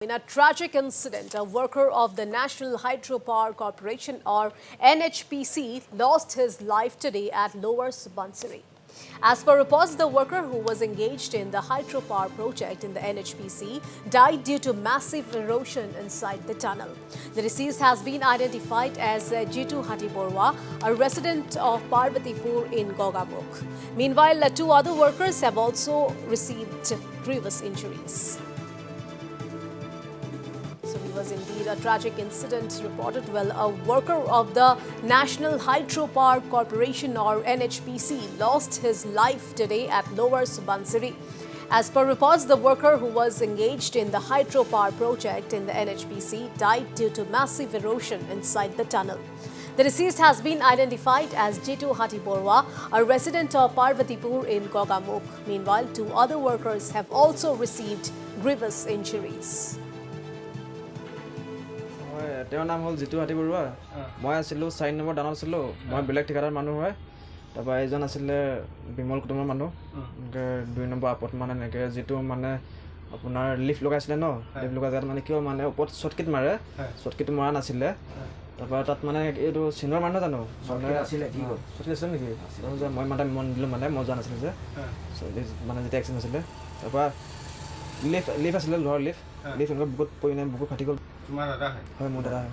In a tragic incident, a worker of the National Hydropower Corporation or NHPC lost his life today at Lower Subansiri. As per reports, the worker who was engaged in the hydropower project in the NHPC died due to massive erosion inside the tunnel. The deceased has been identified as Jitu Hatiborwa, a resident of Parvatipur in Gogamukh. Meanwhile, two other workers have also received grievous injuries. Was indeed a tragic incident reported. Well, a worker of the National Hydropower Corporation or NHPC lost his life today at Lower Subansiri. As per reports, the worker who was engaged in the hydropower project in the NHPC died due to massive erosion inside the tunnel. The deceased has been identified as Jitu Hatiborwa, a resident of Parvatipur in Gogamukh. Meanwhile, two other workers have also received grievous injuries. তেওঁৰ নাম হ'ল জিতু হাতী বৰুৱা। মই আছিলোঁ চাৰি number দানত আছিলোঁ। মই বেলেগ ঠিকাদাৰ মানুহ হয়। তাৰপৰা এইজন আছিলে বিমল কুটুমৰ মানুহ। এনেকৈ দুই নম্বৰ আপত মানে এনেকৈ যিটো মানে আপোনাৰ লিফ্ট লগাইছিলে ন? লিফ্ট লগাই জেগাত মানে কিয় মানে ওপৰত শ্বৰ্টকিট মাৰে। শ্বৰ্টকিট মৰা নাছিলে। তাৰপৰা তাত মানে এইটো চিনৰ মানুহ জানো? আছিলে নেকি? যে মই মানে মন দিলোঁ মানে মই যোৱা নাছিলোঁ যে। মানে যেতিয়া এক্সিডেণ্ট হৈছিলে তাৰপৰা লিফ্ট লিফ্ট আছিলে লোহাৰ লিফ্ট। এনেকৈ বুকুত পৰি নাই বুকুত ফাটি গ'ল। তোমাৰ দাদা হয়। হয় মোৰ দাদা হয়।